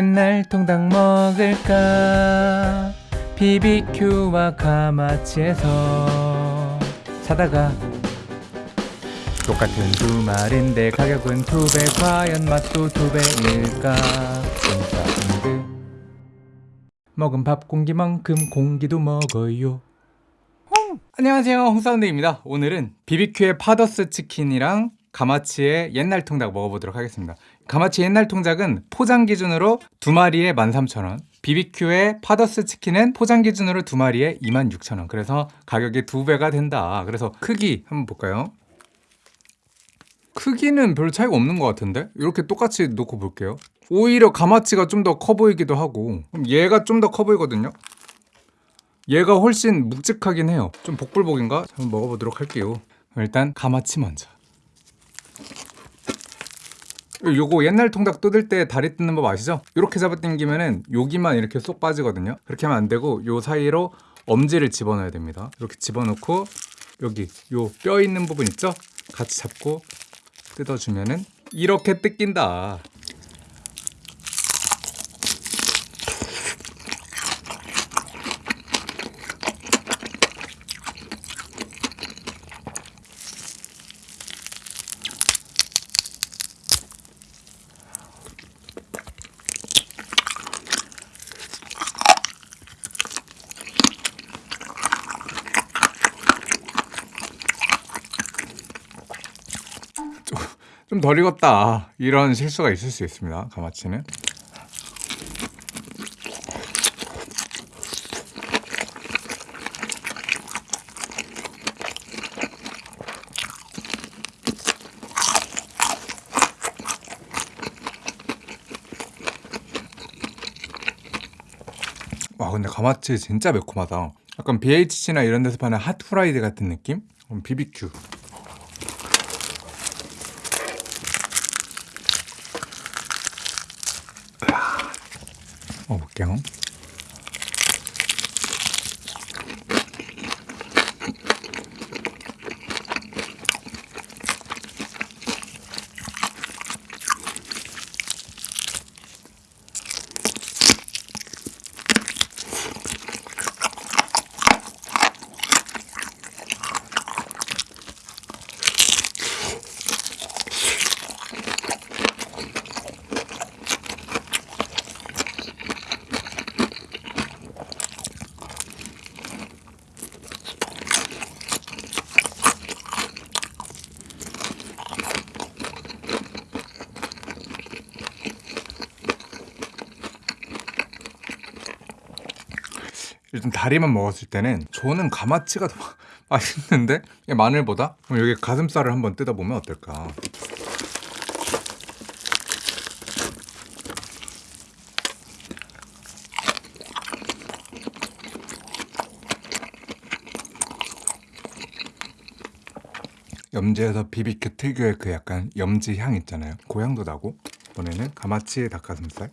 옛날 통닭 먹을까? BBQ와 가마치에서 사다가 똑같은 두 마리인데 가격은 두 배 과연 맛도 두 배일까? 인사운드 먹은 밥 공기만큼 공기도 먹어요. 홍! 안녕하세요. 홍사운드입니다. 오늘은 BBQ의 파더스 치킨이랑 가마치의 옛날 통닭 먹어보도록 하겠습니다. 가마치 옛날 통닭은 포장 기준으로 두 마리에 13,000원 BBQ의 파더스 치킨은 포장 기준으로 두 마리에 26,000원. 그래서 가격이 두 배가 된다. 그래서 크기 한번 볼까요? 크기는 별 차이가 없는 것 같은데? 이렇게 똑같이 놓고 볼게요. 오히려 가마치가 좀 더 커 보이기도 하고. 얘가 좀 더 커 보이거든요? 얘가 훨씬 묵직하긴 해요. 좀 복불복인가? 한번 먹어보도록 할게요. 일단 가마치 먼저 요거 옛날 통닭 뜯을 때 다리 뜯는 법 아시죠? 이렇게 잡아당기면은 여기만 이렇게 쏙 빠지거든요 그렇게 하면 안 되고 요 사이로 엄지를 집어넣어야 됩니다 이렇게 집어넣고 여기 요 뼈 있는 부분 있죠? 같이 잡고 뜯어주면은 이렇게 뜯긴다 좀 덜 익었다. 이런 실수가 있을 수 있습니다 가마치는. 와 근데 가마치 진짜 매콤하다. 약간 BHC나 이런 데서 파는 핫프라이드 같은 느낌? BBQ 먹어볼게요. 일단 다리만 먹었을 때는 저는 가마치가 더 맛있는데? 마늘보다? 그럼 여기 가슴살을 한번 뜯어보면 어떨까? 염지에서 비비큐 특유의 그 약간 염지 향 있잖아요. 그 향도 나고 이번에는 가마치 닭가슴살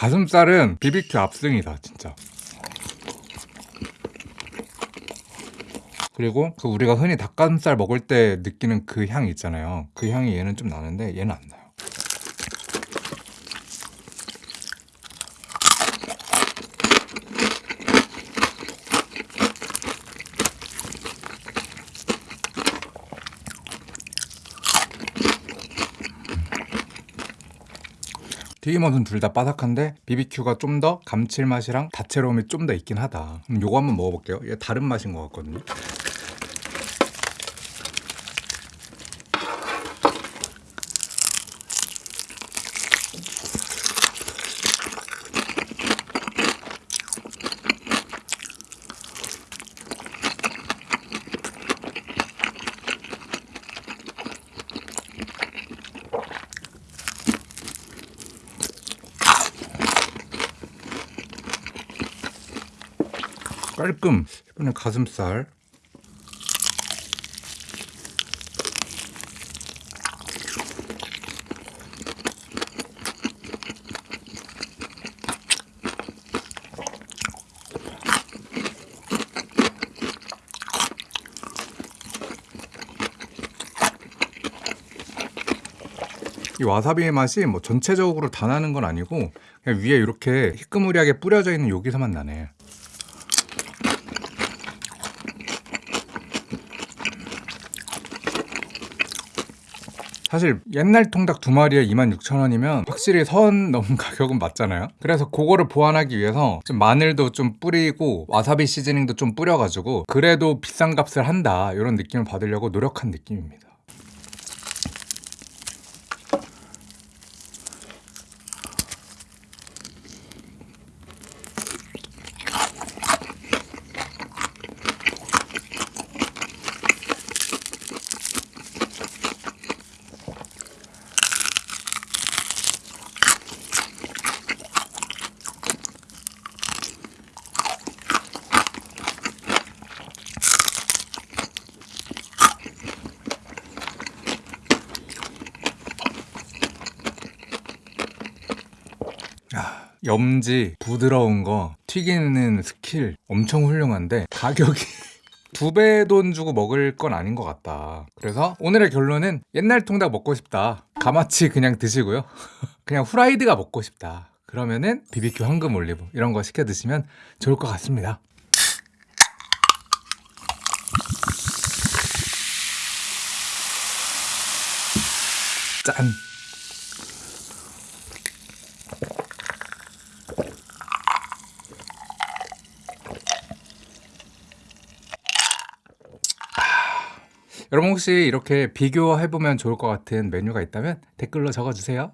가슴살은 BBQ 압승이다 진짜. 그리고 그 우리가 흔히 닭가슴살 먹을 때 느끼는 그 향 있잖아요. 그 향이 얘는 좀 나는데 얘는 안 나요 튀김옷은 둘 다 바삭한데 BBQ가 좀 더 감칠맛이랑 다채로움이 좀 더 있긴 하다. 그럼 요거 한번 먹어볼게요. 얘 다른 맛인 것 같거든요 깔끔. 이번엔 가슴살. 이 와사비의 맛이 뭐 전체적으로 다 나는 건 아니고 그냥 위에 이렇게 희끄무리하게 뿌려져 있는 여기서만 나네. 사실 옛날 통닭 두 마리에 26,000원이면 확실히 선 넘은 가격은 맞잖아요. 그래서 그거를 보완하기 위해서 좀 마늘도 좀 뿌리고 와사비 시즈닝도 좀 뿌려가지고 그래도 비싼 값을 한다 이런 느낌을 받으려고 노력한 느낌입니다 염지 부드러운 거 튀기는 스킬 엄청 훌륭한데 가격이 두 배 돈 주고 먹을 건 아닌 것 같다. 그래서 오늘의 결론은 옛날 통닭 먹고 싶다. 가마치 그냥 드시고요. 그냥 후라이드가 먹고 싶다. 그러면은 BBQ 황금 올리브 이런 거 시켜 드시면 좋을 것 같습니다. 짠 여러분 혹시 이렇게 비교해보면 좋을 것 같은 메뉴가 있다면 댓글로 적어주세요